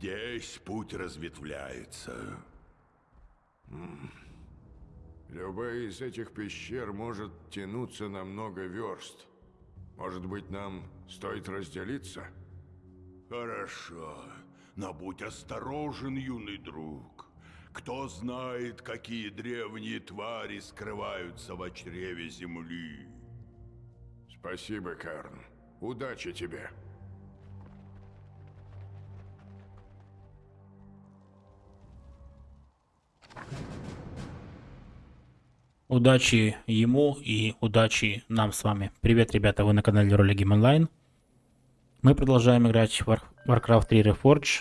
Здесь путь разветвляется. Любая из этих пещер может тянуться на много верст. Может быть, нам стоит разделиться? Хорошо, но будь осторожен, юный друг. Кто знает, какие древние твари скрываются в чреве земли. Спасибо, Карн. Удачи тебе. Удачи ему и удачи нам с вами. Привет, ребята, вы на канале Роли Game Online. Мы продолжаем играть в War Warcraft 3 Reforged.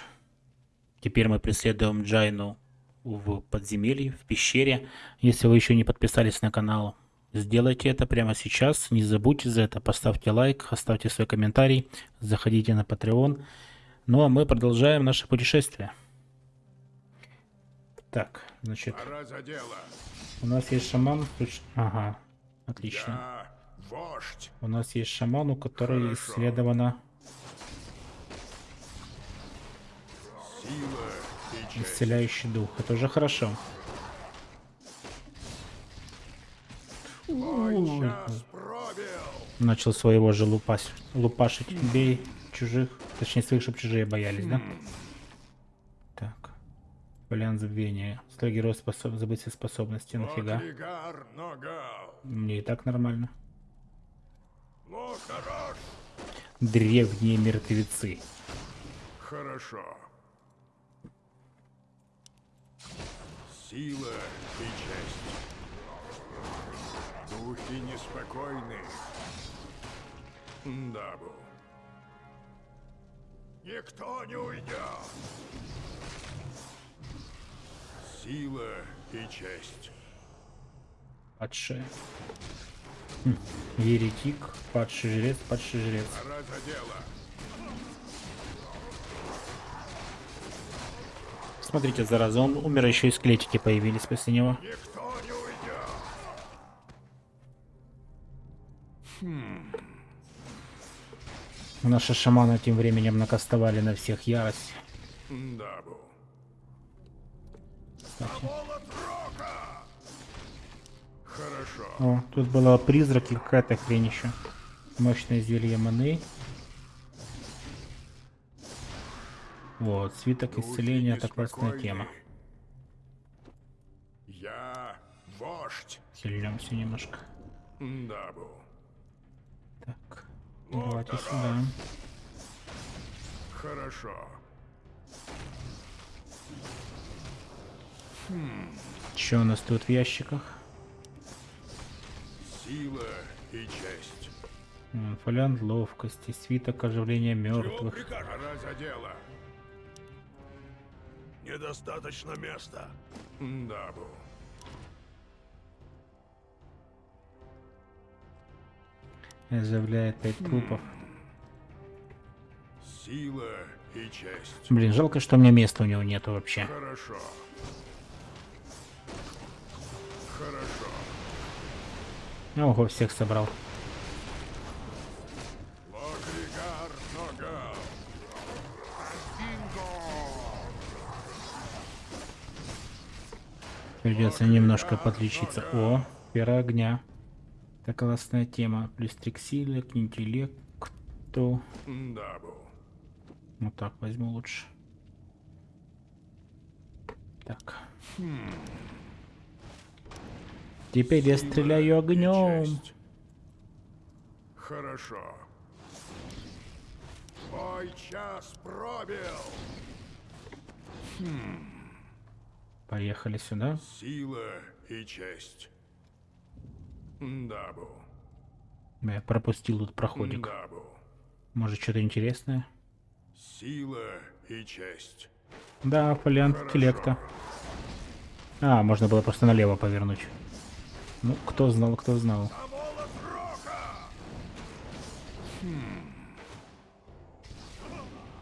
Теперь мы преследуем Джайну в подземелье, в пещере. Если вы еще не подписались на канал, сделайте это прямо сейчас. Не забудьте за это, поставьте лайк, оставьте свой комментарий, заходите на Patreon. Ну а мы продолжаем наше путешествие. Так, значит... Пора за дело. У нас есть шаман. Ага, отлично. Я вождь. У нас есть шаман, у которого Хорошо. исследована Сила исцеляющий дух. Это уже хорошо. Начал своего же лупась, лупашить. Бей чужих. Точнее, своих, чтобы чужие боялись, да? Вариант забвения. Строгий рост способ... забыть все способности. Нафига? Мне и так нормально. Ну. Древние мертвецы. Хорошо. Сила и честь. Духи неспокойны. Дабу. Никто не уйдет. Сила и честь. Падшие. Хм. Еретик, падший жрец, падший жрец. Пора за дело. Смотрите, зараза, он умер, еще и скелетики появились после него. Никто не уйдет. Наши шаманы тем временем накастовали на всех ярость. Дабу. Кстати. Хорошо. О, тут была призрак и какая-то хрень еще. Мощное зелье маны. Вот, свиток исцеления, это классная тема. Я вождь. Сильнемся немножко. Дабу. Так, Ну, давайте давай. сюда. Хорошо. Что у нас тут в ящиках? Сила и честь. Фолиант ловкости, свиток оживления мертвых. Пора за дело. Недостаточно места. Дабу. Оживляет пять трупов. Сила и честь. Блин, жалко, что у меня места у него нету вообще. Хорошо. Хорошо. Ого, всех собрал. Придется немножко подлечиться. О, пера огня. Это классная тема. Плюс три к силе, к интеллекту. Вот так возьму лучше. Так. Теперь я стреляю огнем. Хорошо. Твой час пробил. Поехали сюда. Сила и честь. Дабу. Я пропустил тут проходик. Дабу. Может что-то интересное? Сила и честь. Да, фолиант интеллекта. А, можно было просто налево повернуть. Ну, кто знал, кто знал.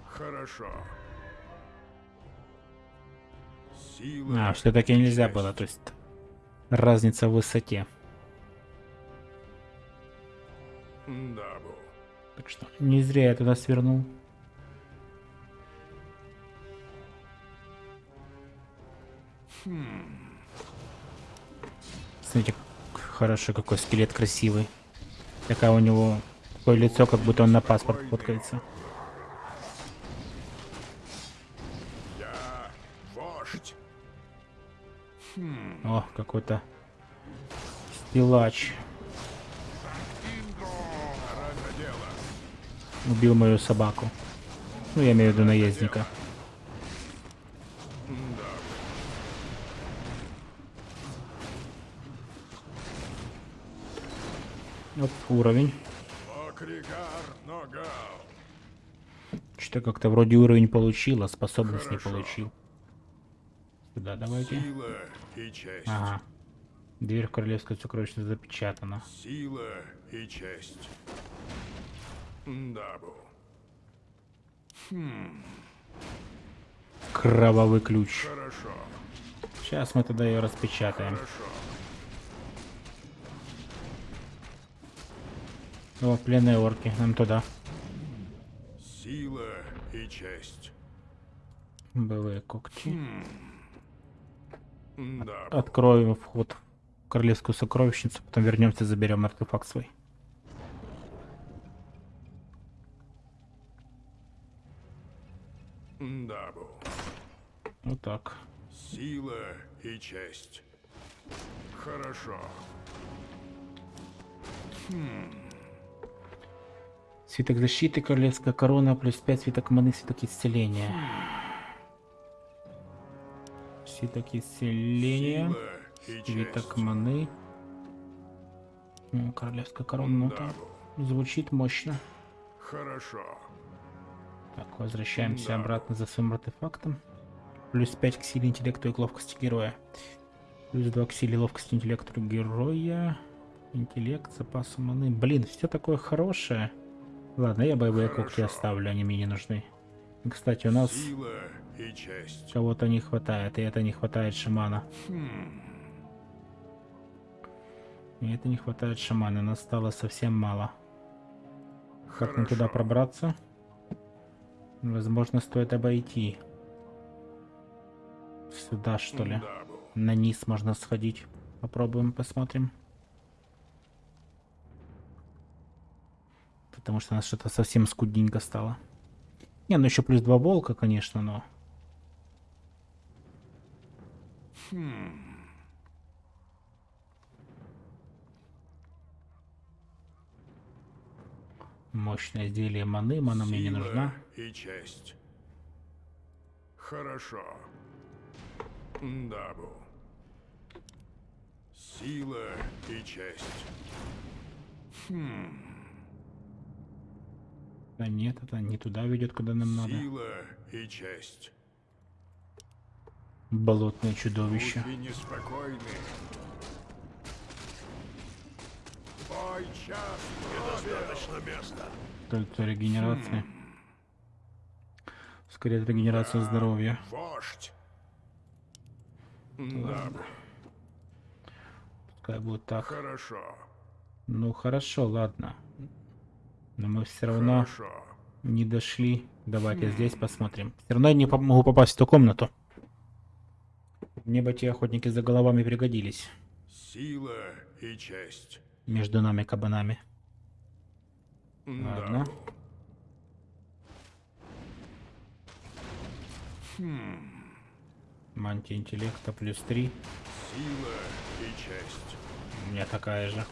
Хорошо. Сила А, все-таки и нельзя было, то есть разница в высоте. Дабу. Так что не зря я туда свернул. Смотрите, как хорошо, какой скелет красивый. Такая у него такое лицо, как будто он на паспорт фоткается. О, какой-то дело. Убил мою собаку. Ну, я имею в виду наездника. Вот уровень. Что-то как-то вроде уровень получил, а способность не Хорошо. получил. Сюда давайте. Сила и честь. Ага. Дверь в королевскую сокровищницу запечатана. Сила и честь. Дабу. Кровавый ключ. Хорошо. Сейчас мы тогда ее распечатаем. Хорошо. О, пленные орки. Нам туда. Сила и честь. Боевые когти. Дабу. Откроем вход в королевскую сокровищницу, потом вернемся, заберем артефакт свой. Дабу. Вот так. Сила и честь. Хорошо. Свиток защиты, королевская корона, плюс 5 свиток маны, свиток исцеления. Свиток исцеления, свиток маны. Королевская корона, ну там звучит мощно. Хорошо. Так, возвращаемся Да. обратно за своим артефактом. Плюс 5 к силе интеллекту и к ловкости героя. Плюс 2 к силе ловкости интеллекту героя. Интеллект, запас маны. Блин, все такое хорошее. Ладно, я боевые когти оставлю, они мне не нужны. Кстати, у нас кого-то не хватает, и это не хватает шамана. И это не хватает шамана, нас стало совсем мало. Как нам туда пробраться? Возможно, стоит обойти. Сюда, что ли? На низ можно сходить. Попробуем, посмотрим. Потому что у нас что-то совсем скудненько стало. Не, ну еще плюс два волка, конечно, но... Мощное изделие маны, мана мне не нужна. и честь. Хорошо. Дабу. Сила и честь. Да нет, это не туда ведет, куда нам надо. Сила и честь. Болотное чудовище. Бой час Достаточно места. Кольцо регенерации. Ускоряет регенерацию здоровья. Вождь. Дабу. Пускай будет так. Хорошо. Ну хорошо, ладно. Но мы все равно Хорошо. не дошли. Давайте здесь посмотрим. Все равно я не могу попасть в ту комнату. Мне бы те охотники за головами пригодились. Сила и честь. Между нами кабанами. Ладно. Дабу. Мантия интеллекта плюс 3. Сила и честь. У меня такая же.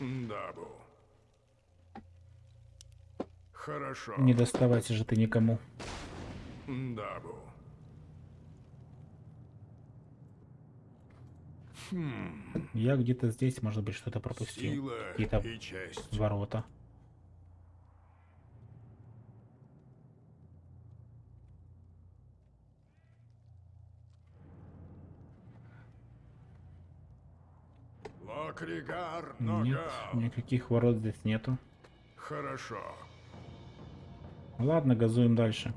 Дабу. Хорошо. Не доставайся же ты никому. Дабу. Я где-то здесь, может быть, что-то пропустил. Какие-то ворота. Локригар Нет, никаких ворот здесь нету. Хорошо. Ладно, газуем дальше.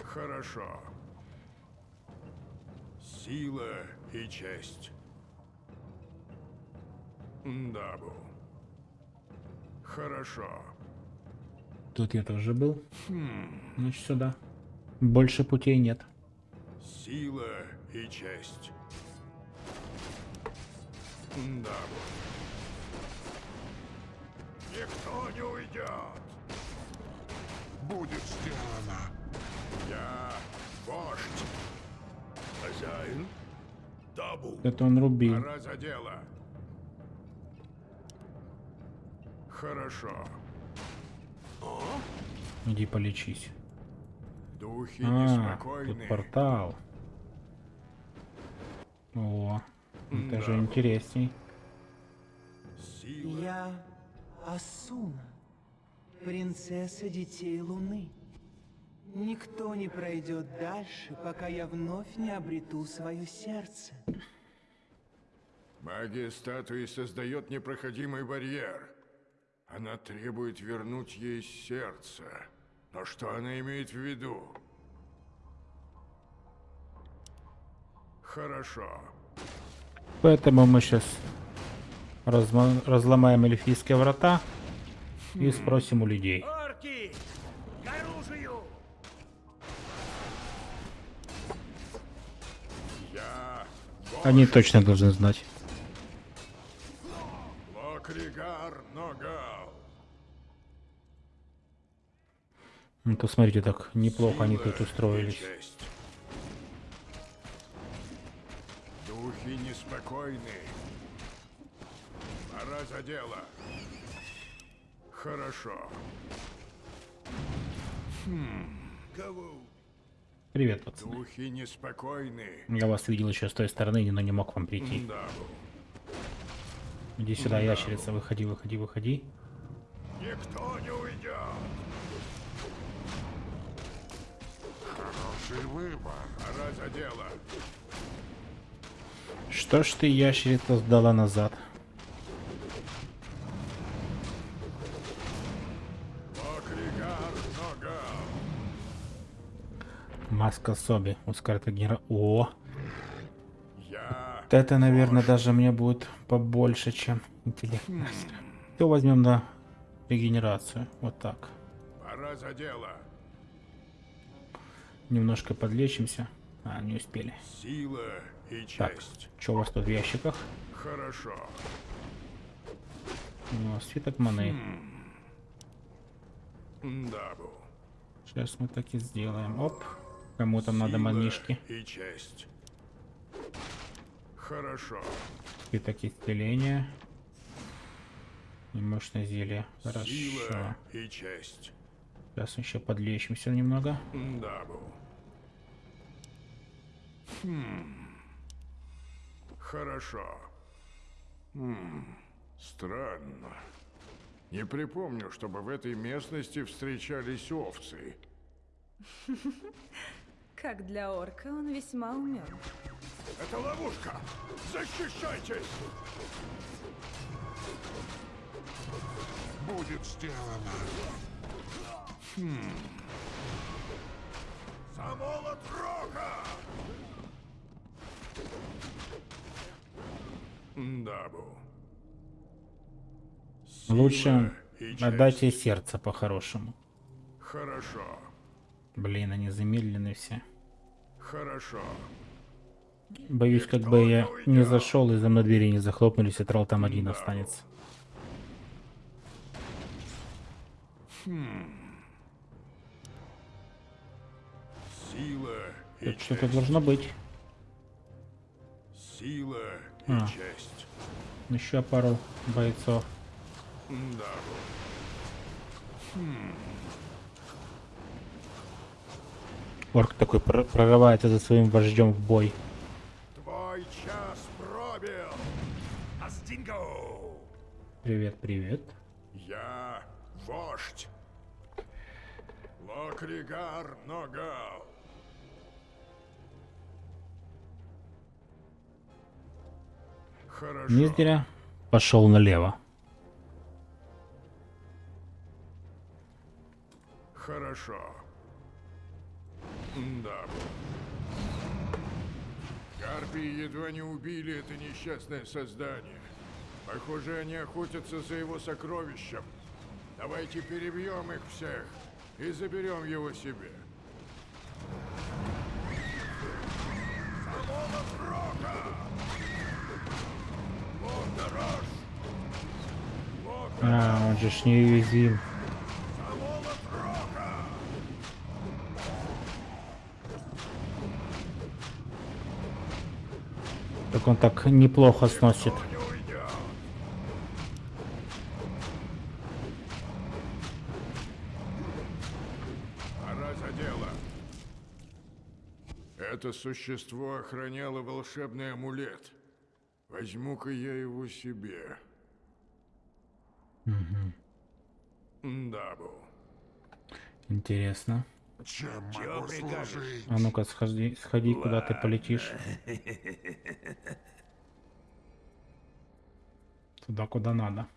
Хорошо. Сила и честь. Дабу. Хорошо. Тут я тоже был. Значит, сюда. Больше путей нет. Сила и честь. Да. Никто не уйдет. Будет сделано. Я вождь. Хозяин? Табу. Это он рубил. Пора за дело. Хорошо. Иди полечись. Духи А, тут портал. О, это же Да. интересней. Сила. Я Асуна, принцесса детей Луны. Никто не пройдет дальше, пока я вновь не обрету свое сердце. Магия статуи создает непроходимый барьер. Она требует вернуть ей сердце. Но что она имеет в виду? Хорошо. Поэтому мы сейчас разломаем эльфийские врата и спросим у людей. Орки! К оружию! Я Они точно должны знать. Локригар Ногал. Ну то смотрите, так неплохо они тут устроились. Духи неспокойны. Пора за дело. Хорошо. Кого? Привет, пацаны. Духи неспокойны. Я вас видел еще с той стороны, но не мог вам прийти. Да. Иди сюда, ящерица, выходи, выходи, выходи. Никто не уйдет. Хороший выбор. Пора за дело. Что ж ты, ящерица, сдала назад? Маска Соби. Ускорит генера... О! Я Вот это, наверное, даже мне будет побольше, чем интеллект. Все возьмем на регенерацию. Вот так. пора за дело. Немножко подлечимся. А, не успели. Сила и Так, честь. что у вас тут в ящиках? Хорошо. О, свиток маны. Дабу. Сейчас мы так и сделаем. Оп. Кому там надо манишки. и честь. Хорошо. Свиток исцеления. И мощное зелье. Хорошо. Сила и честь. Сейчас еще подлечимся немного. Дабу. Хм. Хорошо. Хм. Странно. Не припомню, чтобы в этой местности встречались овцы. Как для орка он весьма умен. Это ловушка! Защищайтесь! Будет сделано. За молот рока! Дабу. Лучше честь. отдайте сердце по-хорошему. Хорошо, Блин, они замедлены все. хорошо. Боюсь, как бы я не зашел и за мной двери не захлопнулись, и тролл там один останется. Сила и Тут что-то должно быть. Сила и А. честь. Еще пару бойцов. Дабу. Орк такой пр- прорывается за своим вождем в бой. Твой час пробил. Астинго! Привет, привет. Я вождь. Локригар Ногал. Хорошо. Не зря пошел налево. Хорошо. Да. Гарпии едва не убили это несчастное создание. Похоже, они охотятся за его сокровищем. Давайте перебьем их всех и заберем его себе. А, он же ж неуязвим. Так он так неплохо сносит. Это существо охраняло волшебный амулет. Возьму-ка я его себе. Дабл. Интересно. Чем могу служить? А ну-ка, сходи, сходи куда ты полетишь. Туда, куда надо.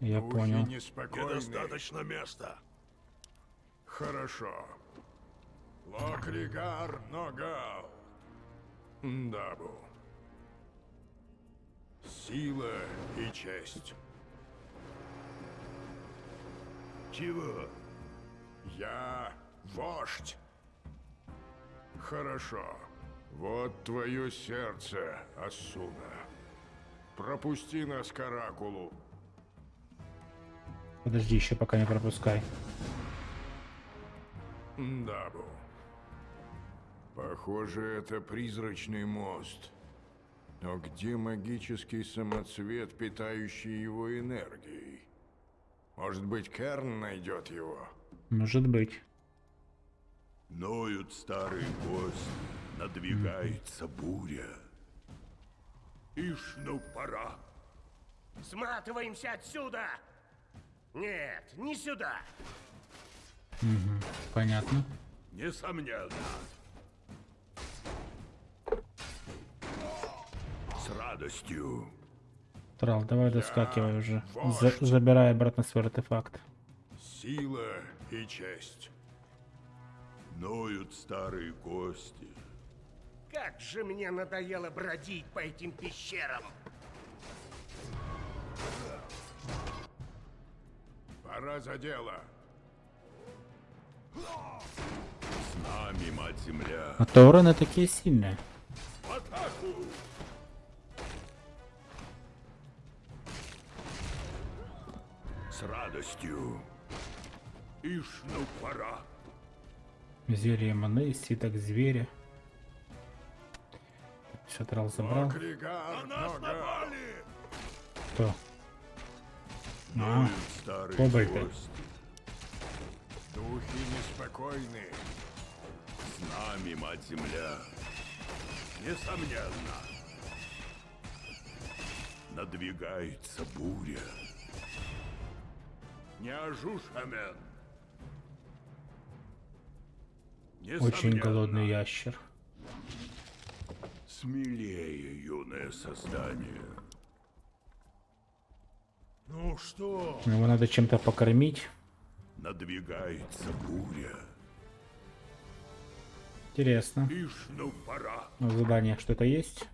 Я Духи понял. Недостаточно места. Хорошо. Локлигар Ногал. Дабу. Сила и честь. Чего? Я вождь. Хорошо. Вот твое сердце, Асуна. Пропусти нас к Оракулу. Подожди, еще пока не пропускай. Дабу. Похоже, это призрачный мост. Но где магический самоцвет, питающий его энергией? Может быть, Керн найдет его? Может быть. Ноют старые гости, надвигается буря. Ишь, ну пора. Сматываемся отсюда! Нет, не сюда! Понятно. Несомненно. С радостью. Трал, давай доскакивай уже. За- забирай обратно свой артефакт. Сила и честь. Ноют старые кости. Как же мне надоело бродить по этим пещерам! Пора за дело. С нами, мать-земля. А Тороны такие сильные. В атаку! Радостью. Ишь, ну пора. Зелье маны, свиток зверя. Все, Трал забрал. Кто? А, кобальты. Духи неспокойны. С нами, мать-земля. Несомненно. Надвигается буря. Не ожушамен. очень голодный ящер. Смелее, юное создание. Ну что? Его надо чем-то покормить. Надвигается буря. Интересно. Ну заданиях что-то есть?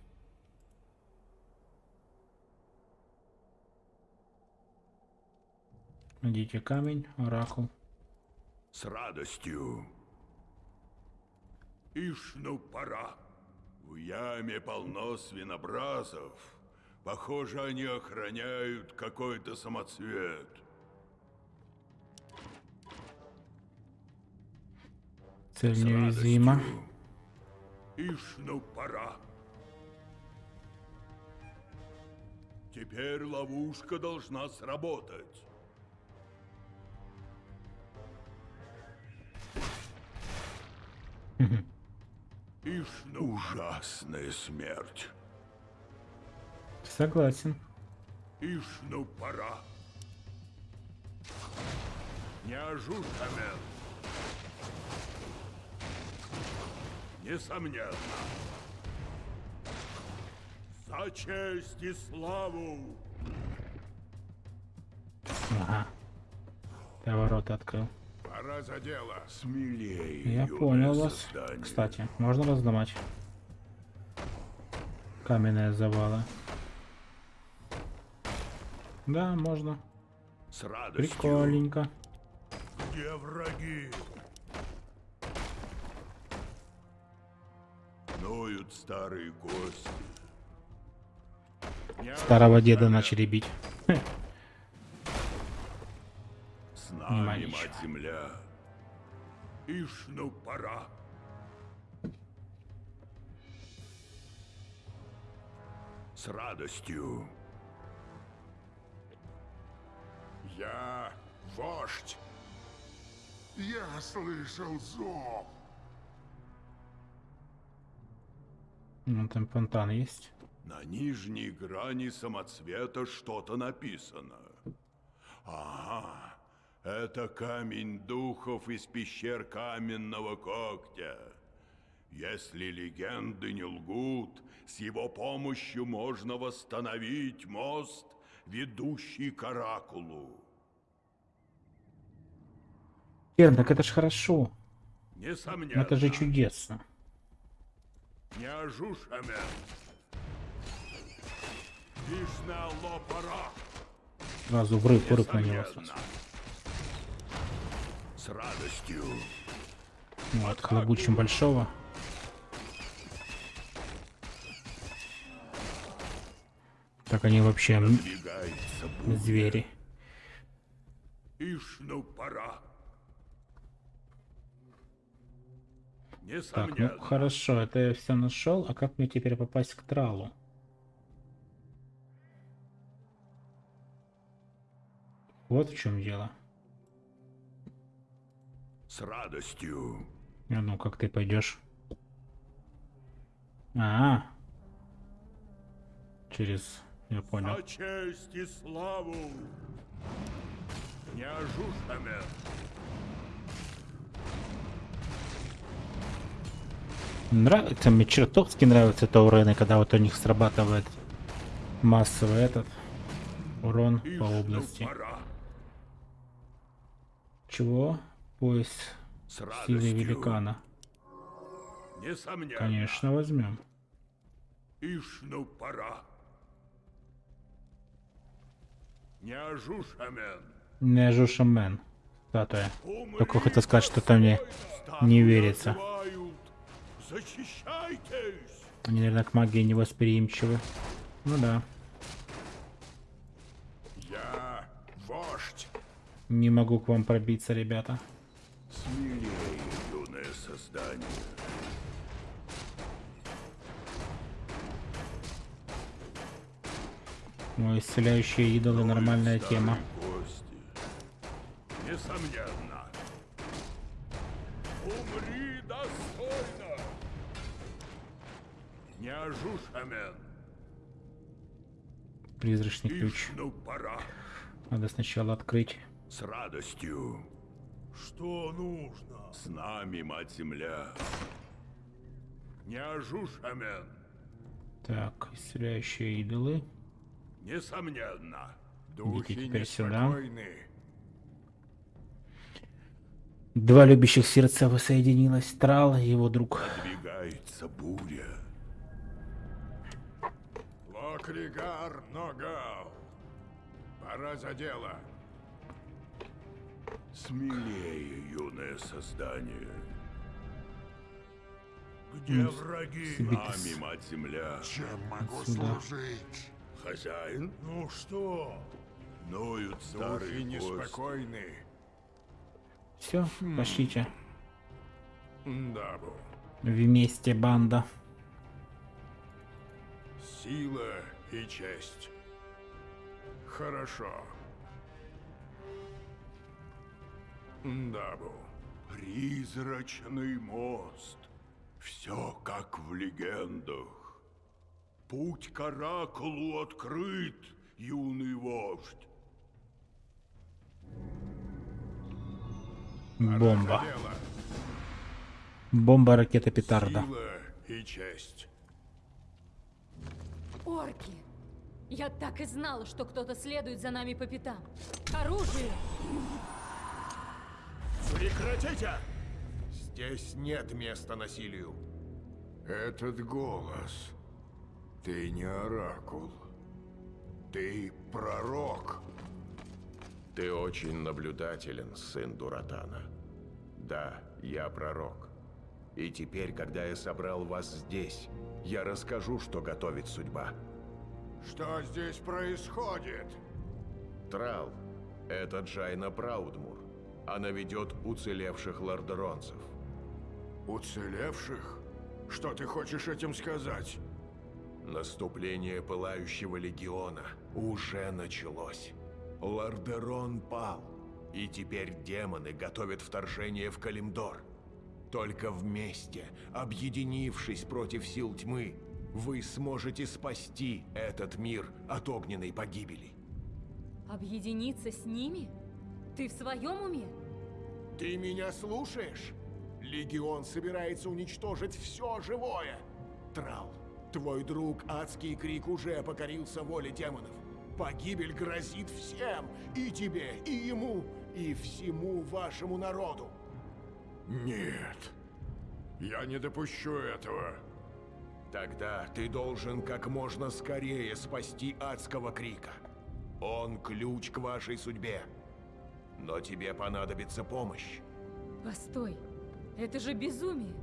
Найдите камень, оракул. С радостью. Ишь, ну пора. В яме полно свинобразов. Похоже, они охраняют какой-то самоцвет. Цель неуязвима. радостью. Ишь, ну пора. Теперь ловушка должна сработать. Ишь, ужасная смерть. Согласен. Ишь, ну пора. Не ожушамен. Несомненно. За честь и славу! Ага. Ты ворота открыл. Пора за дело. Смелее, Я понял вас. создание. Кстати, можно разломать. Каменные завалы. Да, можно. С радостью. Прикольненько. Где враги? Ноют старые кости. Старого деда начали бить. Ничего. мать земля. Ишь, ну пора. С радостью. Я вождь. Я слышал зов. Ну, там фонтан есть. На нижней грани самоцвета что-то написано. Ага, это камень духов из пещер каменного когтя. Если легенды не лгут, с его помощью можно восстановить мост, ведущий к Оракулу. Эр, так это ж хорошо. Несомненно. Это же чудесно. Не лопара. Сразу врыв, врыв на него сразу. С радостью. Вот, хлобучим большого. Так они вообще звери. Ишну пора. Так, ну хорошо, это я все нашел. А как мне теперь попасть к тралу? Вот в чем дело. С радостью. А ну, как ты пойдешь? А, через, я понял. За честь и славу. Не ожушамен. Нравится, мне чертовски нравятся таурены, когда вот у них срабатывает массовый этот урон по Ишну области. пора. Чего? Пояс С радостью. великана. Несомненно. Конечно, возьмем. Ишну пора. Не ожушамен. Неожу шамен. Статуя. Только хотел сказать, что-то мне не верится. Они, наверное, к магии невосприимчивы. Ну да. Я вождь. Не могу к вам пробиться, ребята. Создание. Ой, исцеляющие идолы нормальная тема. Несомненно. Умри достойно. Не ожушамен. Призрачный ключ. Пора. Надо сначала открыть. С радостью. Что нужно? С нами, мать земля. Не ожушамен. Так, исцеляющие идолы. Несомненно. Духи теперь сюда. Два любящих сердца воссоединилось. Трал и его друг. Двигается буря. Локригар Ногал. Пора за дело. Смелее, юное создание. Где враги? Нами, мать земля. Чем могу Сюда. служить? Хозяин? Ну что? Ноют старые неспокойны. Все, пошлите. Дабу. Вместе банда. Сила и честь. Хорошо. Дабу. Призрачный мост. Все как в легендах. Путь к Оракулу открыт, юный вождь. Бомба. Бомба, ракета, петарда. Сила и честь. Орки! Я так и знала, что кто-то следует за нами по пятам. Оружие! Прекратите! Здесь нет места насилию. Этот голос. Ты не оракул. Ты пророк. Ты очень наблюдателен, сын Дуратана. Да, я пророк. И теперь, когда я собрал вас здесь, я расскажу, что готовит судьба. Что здесь происходит? Трал — это Джайна Праудмур. Она ведет уцелевших лордеронцев. Уцелевших? Что ты хочешь этим сказать? Наступление Пылающего Легиона уже началось. Лордерон пал, и теперь демоны готовят вторжение в Калимдор. Только вместе, объединившись против сил тьмы, вы сможете спасти этот мир от огненной погибели. Объединиться с ними? Ты в своем уме? Ты меня слушаешь? Легион собирается уничтожить все живое. Трал, твой друг Адский Крик уже покорился воле демонов. Погибель грозит всем, и тебе, и ему, и всему вашему народу. Нет. Я не допущу этого. Тогда ты должен как можно скорее спасти Адского Крика. Он ключ к вашей судьбе. Но тебе понадобится помощь. Постой, это же безумие.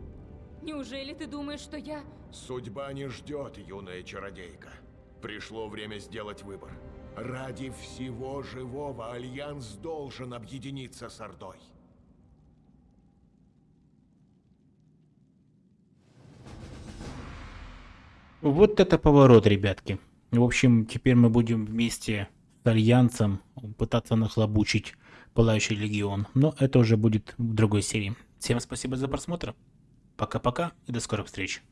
Неужели ты думаешь, что я... Судьба не ждет, юная чародейка. Пришло время сделать выбор. Ради всего живого Альянс должен объединиться с Ордой. Вот это поворот, ребятки. В общем, теперь мы будем вместе с Альянсом пытаться нахлобучить Пылающий Легион. Но это уже будет в другой серии. Всем спасибо за просмотр. Пока-пока и до скорых встреч.